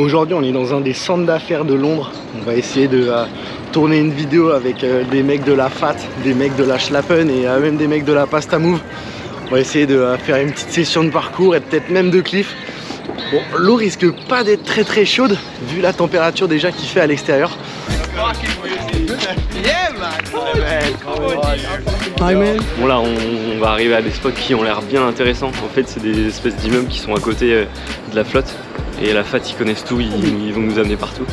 Aujourd'hui, on est dans un des centres d'affaires de Londres. On va essayer de euh, tourner une vidéo avec euh, des mecs de la FAT, des mecs de la Schlappen et euh, même des mecs de la Pasta Move. On va essayer de faire une petite session de parcours et peut-être même de cliff. Bon, l'eau risque pas d'être très très chaude vu la température déjà qu'il fait à l'extérieur. Bon là on, va arriver à des spots qui ont l'air bien intéressants. En fait c'est des espèces d'immeubles qui sont à côté de la flotte. Et la FAT ils connaissent tout, ils, vont nous amener partout.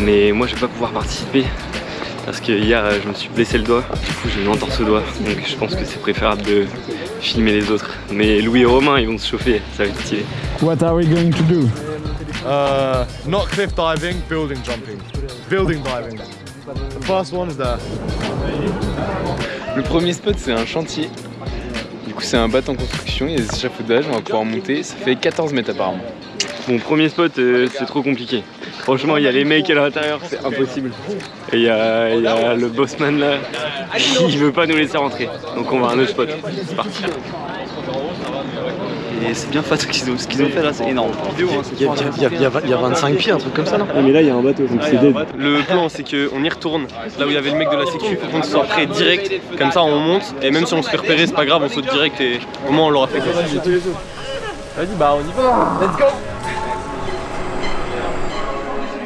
Mais moi je vais pas pouvoir participer parce que hier je me suis blessé le doigt, du coup j'ai une entorse au doigt, donc je pense que c'est préférable de filmer les autres. Mais Louis et Romain ils vont se chauffer, ça va être stylé. What are we going to do? Uh, not cliff diving, building jumping. Building diving. The first one is there. Le premier spot c'est un chantier. Du coup c'est un bateau en construction, il y a des échafaudages, on va pouvoir monter, ça fait 14 mètres apparemment. Mon premier spot, euh, c'est trop compliqué. Franchement, il y a les mecs à l'intérieur, c'est impossible. Et il y, a, le bossman là, qui veut pas nous laisser rentrer. Donc on va à un autre spot. C'est parti. Et c'est bien fat ce qu'ils ont, fait là, c'est énorme. Il y, a, 25 pieds, un truc comme ça, non Mais là, il y a un bateau, donc c'est dead. Le plan, c'est qu'on y retourne, là où il y avait le mec de la sécu, faut qu'on soit prêt direct, comme ça on monte, et même si on se fait repérer, c'est pas grave, on saute direct, et au moins on l'aura fait. Vas-y, bah on y va Let's go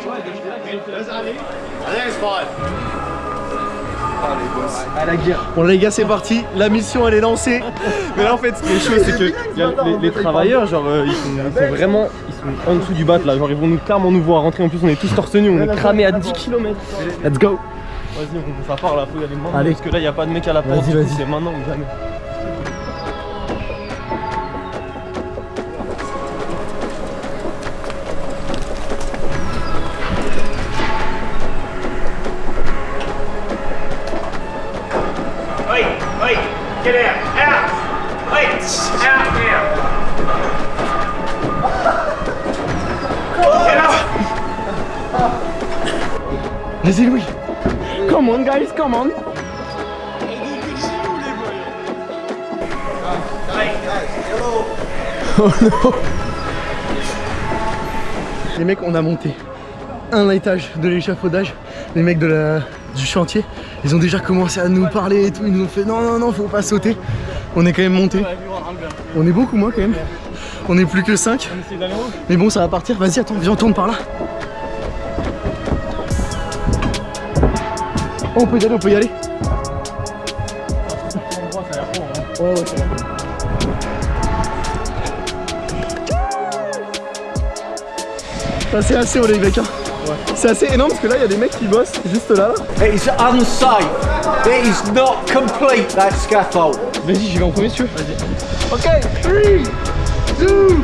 À la guerre. Bon les gars c'est parti, la mission elle est lancée. Mais là en fait ce qui est chaud c'est que les, travailleurs genre euh, ils, sont, vraiment ils sont en dessous du bat là, genre ils vont nous clairement nous voir rentrer. En plus on est tous torse nu, on est cramé à 10 km. Let's go. Vas-y on ça part là, faut y aller maintenant Allez. parce que là n'y a pas de mec à la porte, c'est maintenant ou jamais. Vas-y Louis. Come on guys, come on. Oh non. Les mecs on a monté un étage de l'échafaudage Les mecs de la, du chantier Ils ont déjà commencé à nous parler et tout Ils nous ont fait non non non faut pas sauter. On est quand même monté On est beaucoup moins quand même. On est plus que 5 Mais bon ça va partir. Vas-y attends viens on tourne par là. On peut y aller, on peut y aller. Ouais, ouais, ça c'est assez haut les mecs hein. C'est assez énorme parce que là il y a des mecs qui bossent juste là. It is unsafe. It is not complete that scaffold. Vas-y j'y vais en premier si tu veux. Vas-y. Ok 3, 2,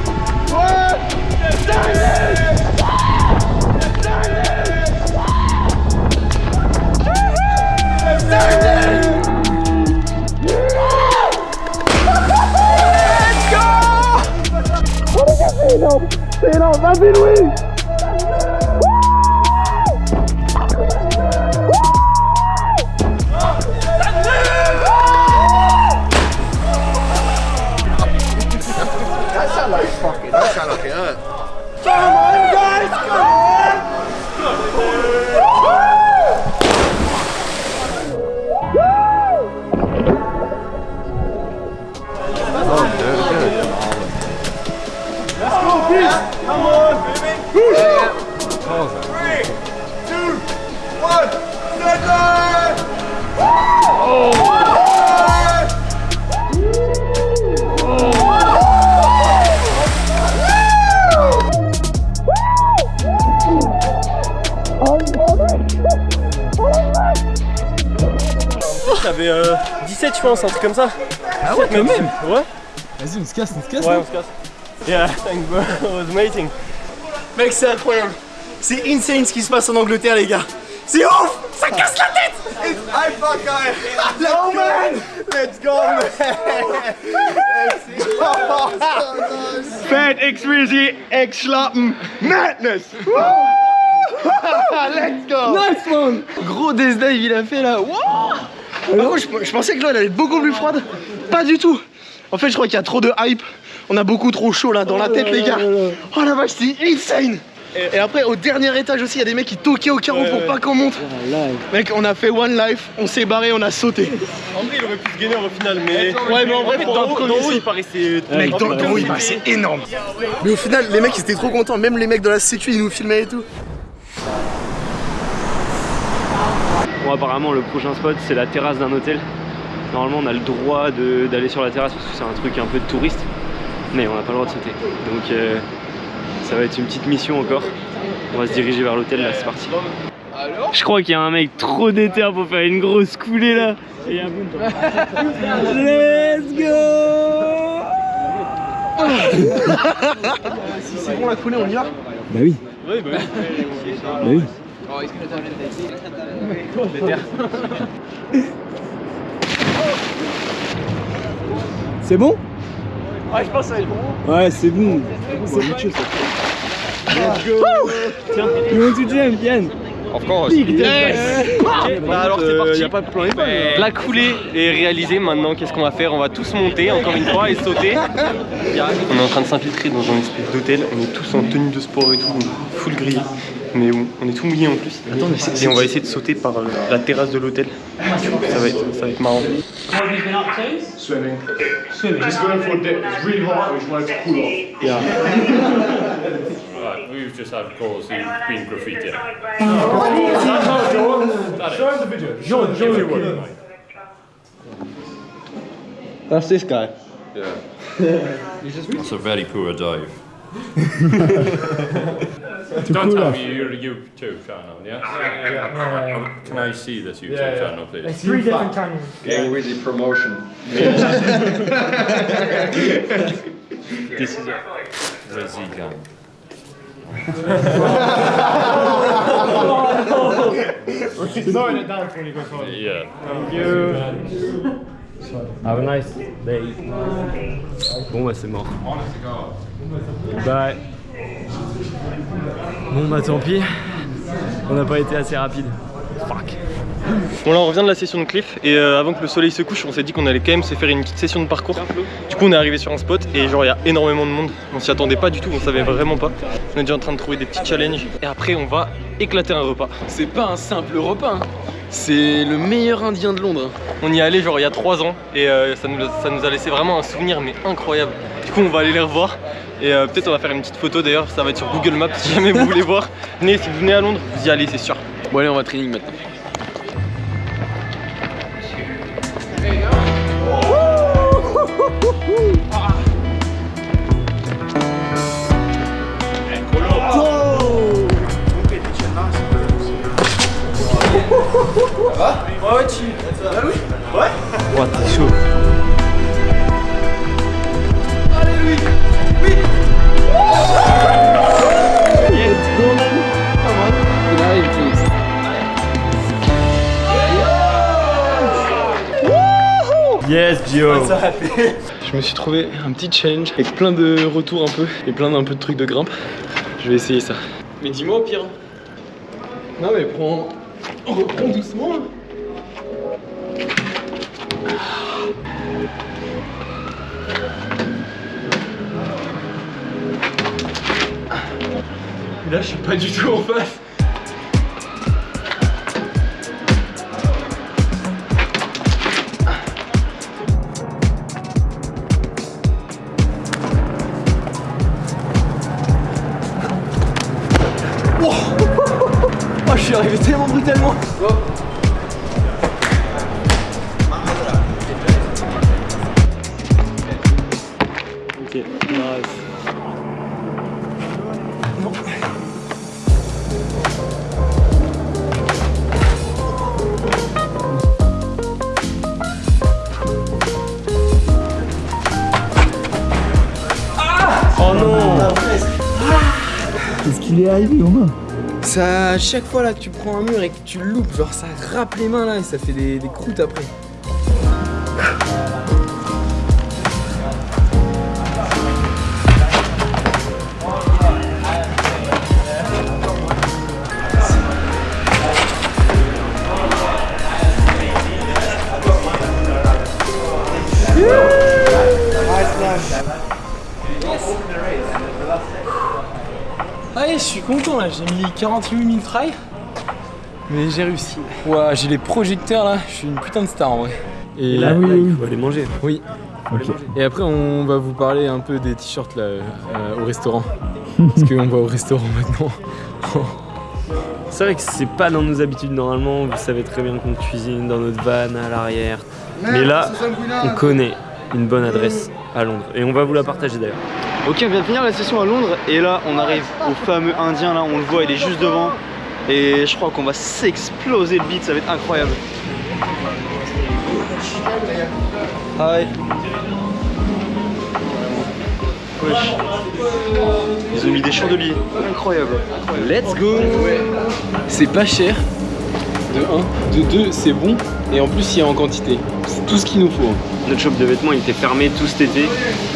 1, C'est énorme C'est énorme Vas-y Louis J'avais 17 je pense, un truc comme ça. Ah ouais, quand même Ouais. Vas-y, on se casse, on se casse. Ouais, on se casse. Yeah, thanks bro, it was amazing. Mec, c'est incroyable. C'est insane ce qui se passe en Angleterre, les gars. C'est ouf Ça casse la tête I fuck Let's go, man Let's go, man Let's go Fat X Rizzy X Schlappen Madness Let's go Nice man Gros death dive il a fait là Wow je, je, pensais que l'eau elle allait être beaucoup plus froide Pas du tout En fait je crois qu'il y a trop de hype On a beaucoup trop chaud là dans la tête les gars Oh la vache c'est insane Et, après, au dernier étage aussi, il y a des mecs qui toquaient au carreau pour pas qu'on monte. Mec, on a fait one life, on s'est barré, on a sauté. En vrai, il aurait pu se gainer au final, mais. Ouais, mais en vrai, dans le haut, le haut, il paraissait. Mec, dans, dans- oui, bah, c'est énorme. Mais au final, les mecs ils étaient trop contents. Même les mecs de la sécu, ils nous filmaient et tout. Bon, apparemment, le prochain spot, c'est la terrasse d'un hôtel. Normalement, on a le droit d'aller sur la terrasse parce que c'est un truc un peu de touriste. Mais on n'a pas le droit de sauter. Donc, euh, ça va être une petite mission encore. On va se diriger vers l'hôtel, là, c'est parti. Je crois qu'il y a un mec trop déter pour faire une grosse coulée là. Et un boom. Let's go Si c'est bon la coulée, on y va Bah oui. Bah Bah oui. C'est bon? Ouais, je pense que ça va être bon. Ouais, c'est bon. C'est bon. Tiens, You want to jump, Yann Of course. Bah alors c'est parti. a pas de plan La coulée est réalisée maintenant. Qu'est-ce qu'on va faire? On va tous monter encore une fois et sauter. On est en train de s'infiltrer dans un espèce d'hôtel. On est tous en tenue de sport et tout, full grillé. Mais on on est tout mouillé en plus. et on va essayer de sauter par euh, la terrasse de l'hôtel. Ça va être, ça va être marrant. Swimming. Swimming. Just going for a dip. It's really hot. We just wanted to cool off. Right, we've just had calls who've been graffiti. Show him the video. That's this guy. That's a very poor dive. Too Don't tell off. me you're YouTube channel, yeah? Can I see this YouTube Yeah, yeah. channel, please? It's Three different channels. Getting with the promotion. this is a Brazilian. Slowing it down for when you go forward. Yeah. Have a nice day. Bon bah c'est mort. Bah Bon bah tant pis. On n'a pas été assez rapide. Fuck. Bon là on revient de la session de cliff et euh, avant que le soleil se couche on s'est dit qu'on allait quand même se faire une petite session de parcours. Du coup on est arrivé sur un spot et genre il y a énormément de monde. On s'y attendait pas du tout, on savait vraiment pas. On est déjà en train de trouver des petits challenges et après on va éclater un repas. C'est pas un simple repas. hein. C'est le meilleur indien de Londres. On y est allé genre il y a 3 ans et euh, ça, nous, a- ça nous a laissé vraiment un souvenir mais incroyable. Du coup on va aller les revoir et euh, peut-être on va faire une petite photo d'ailleurs, ça va être sur Google Maps si jamais vous voulez voir. Venez si vous venez à Londres, vous y allez c'est sûr. Bon allez on va training maintenant. Ouais t'es chaud. Yes Gio Je me suis trouvé un petit challenge avec plein de retours un peu et plein d'un peu de trucs de grimpe. Je vais essayer ça. Mais dis-moi au pire. Non mais prends. On reprend doucement. Et Là je suis pas du tout en face. Oh, je suis arrivé tellement brutalement. Nice. Oh non Qu'est-ce qu'il est arrivé aux mains Ça, à chaque fois là que tu prends un mur et que tu le loupes, genre ça râpe les mains là et ça fait des, des croûtes après. Je suis content là, j'ai mis 48 000 try. Mais j'ai réussi. Ouah, j'ai les projecteurs là, je suis une putain de star en vrai. Et là, là, là, il faut aller manger. Oui. Et après, on va vous parler un peu des t-shirts là euh, au restaurant. Parce qu'on va au restaurant maintenant. C'est vrai que c'est pas dans nos habitudes normalement, vous savez très bien qu'on cuisine dans notre van à l'arrière. Mais là, on connaît une bonne adresse à Londres et on va vous la partager d'ailleurs. Ok, on vient de finir la session à Londres et là on arrive au fameux indien là, on le voit, il est juste devant. Et je crois qu'on va s'exploser le beat, ça va être incroyable. Hi. Wesh. Ils ont mis des chandeliers, incroyable. Let's go C'est pas cher. De 1. De 2, c'est bon. Et en plus, il y a en quantité. C'est tout ce qu'il nous faut. Notre shop de vêtements il était fermé tout cet été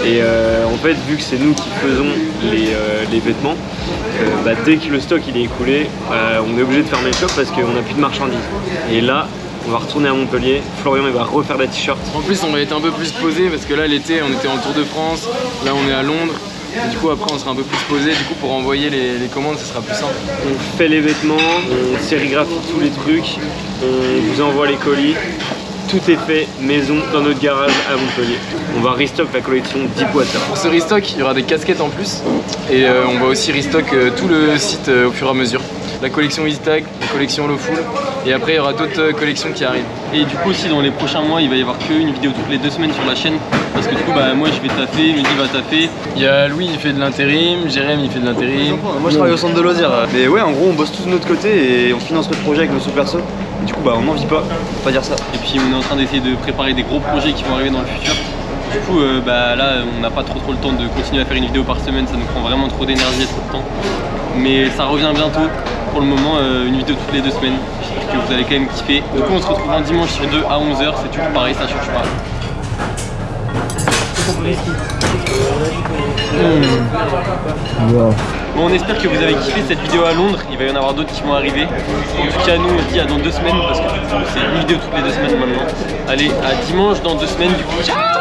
et euh, en fait vu que c'est nous qui faisons les, euh, les vêtements, euh, bah, dès que le stock il est écoulé, euh, on est obligé de fermer le shop parce qu'on n'a plus de marchandises. Et là, on va retourner à Montpellier, Florian il va refaire la t-shirt. En plus, on va être un peu plus posé parce que là, l'été, on était en Tour de France. Là, on est à Londres. Et du coup, après, on sera un peu plus posé. Du coup, pour envoyer les, les commandes, ce sera plus simple. On fait les vêtements, on sérigraphie tous les trucs, on vous envoie les colis. Tout est fait maison dans notre garage à Montpellier. On va restock la collection Deepwater. Pour ce restock, il y aura des casquettes en plus. Et euh, on va aussi restock euh, tout le site euh, au fur et à mesure. La collection EasyTag, la collection Lowful. Et après, il y aura d'autres euh, collections qui arrivent. Et du coup aussi dans les prochains mois il va y avoir qu'une vidéo toutes les deux semaines sur la chaîne parce que du coup bah moi je vais taffer, Mehdi va taffer. Il y a Louis, il fait de l'intérim. Jérém, il fait de l'intérim. Moi je travaille au centre de loisirs. Mais ouais, en gros, on bosse tous de notre côté et on finance notre projet avec nos sous-perso. Et du coup, bah on n'en vit pas, faut pas dire ça. Et puis on est en train d'essayer de préparer des gros projets qui vont arriver dans le futur. Du coup euh, bah là on n'a pas trop trop le temps de continuer à faire une vidéo par semaine, ça nous prend vraiment trop d'énergie et trop de temps. Mais ça revient bientôt. Pour le moment euh, une vidéo toutes les deux semaines. J'espère que vous allez quand même kiffer. Du coup on se retrouve un dimanche sur 2 à 11h, c'est toujours pareil, ça change pas. Bon, on espère que vous avez kiffé cette vidéo à Londres. Il va y en avoir d'autres qui vont arriver. En tout cas, nous, on dit à dans deux semaines parce que c'est une vidéo toutes les deux semaines maintenant. Allez, à dimanche dans deux semaines. Du coup, ciao